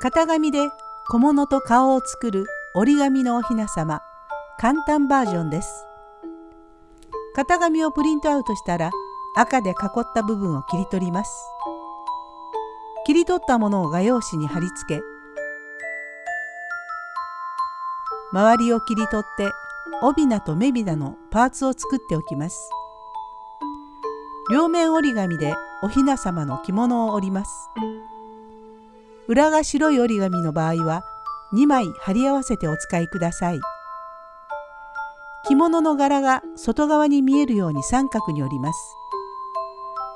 型紙で小物と顔を作る折り紙のおひなさま簡単バージョンです。型紙をプリントアウトしたら赤で囲った部分を切り取ります。切り取ったものを画用紙に貼り付け周りを切り取って帯名と目びなのパーツを作っておきます。両面折り紙でおひなさまの着物を折ります。裏が白い折り紙の場合は2枚貼り合わせてお使いください。着物の柄が外側に見えるように三角に折ります。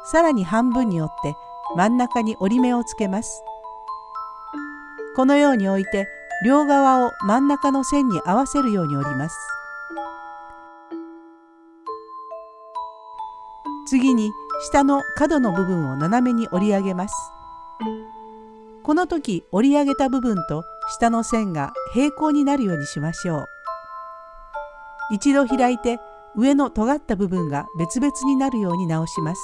さらに半分に折って真ん中に折り目をつけます。このように置いて両側を真ん中の線に合わせるように折ります。次に下の角の部分を斜めに折り上げます。この時折り上げた部分と下の線が平行になるようにしましょう。一度開いて上の尖った部分が別々になるように直します。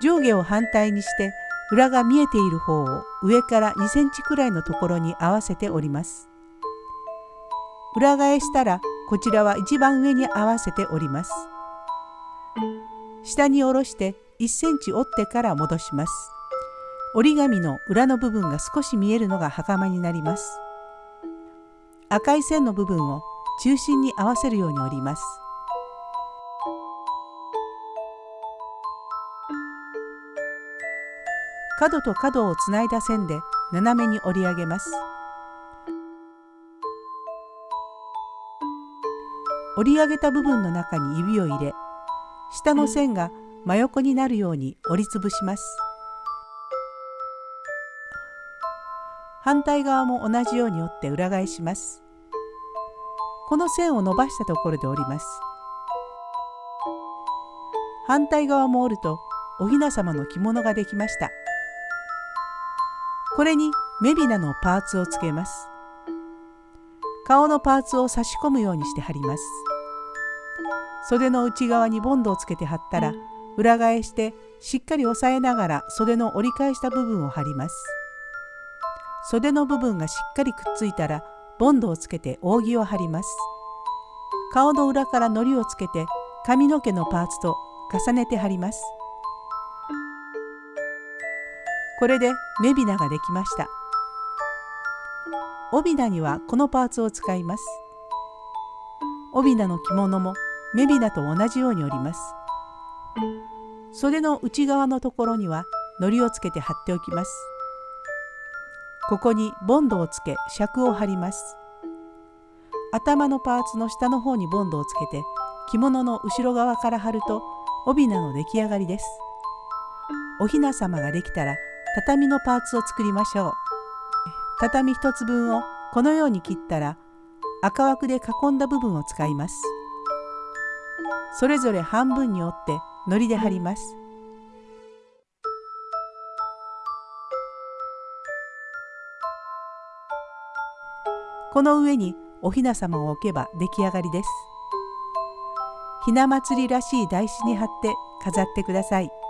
上下を反対にして裏が見えている方を上から2センチくらいのところに合わせて折ります。裏返したらこちらは一番上に合わせて折ります。下に下ろして1センチ折ってから戻します。折り紙の裏の部分が少し見えるのが袴になります。赤い線の部分を中心に合わせるように折ります。角と角をつないだ線で斜めに折り上げます。折り上げた部分の中に指を入れ下の線が真横になるように折りつぶします。反対側も同じように折って裏返します。この線を伸ばしたところで折ります。反対側も折るとおひなさまの着物ができました。これに目びなのパーツをつけます。顔のパーツを差し込むようにして貼ります。袖の内側にボンドをつけて貼ったら裏返してしっかり押さえながら袖の折り返した部分を貼ります。袖の部分がしっかりくっついたらボンドをつけて扇を貼ります。顔の裏から糊をつけて髪の毛のパーツと重ねて貼ります。これで目びなができました。帯名にはこのパーツを使います。帯名の着物も目びなと同じように折ります。袖の内側のところには糊をつけて貼っておきます。ここにボンドをつけ尺を貼ります。頭のパーツの下の方にボンドをつけて着物の後ろ側から貼ると帯名の出来上がりです。おひなさまができたら畳のパーツを作りましょう。畳1つ分をこのように切ったら赤枠で囲んだ部分を使います。それぞれ半分に折って糊で貼りますこの上におひなさまを置けば出来上がりですひな祭りらしい台紙に貼って飾ってください。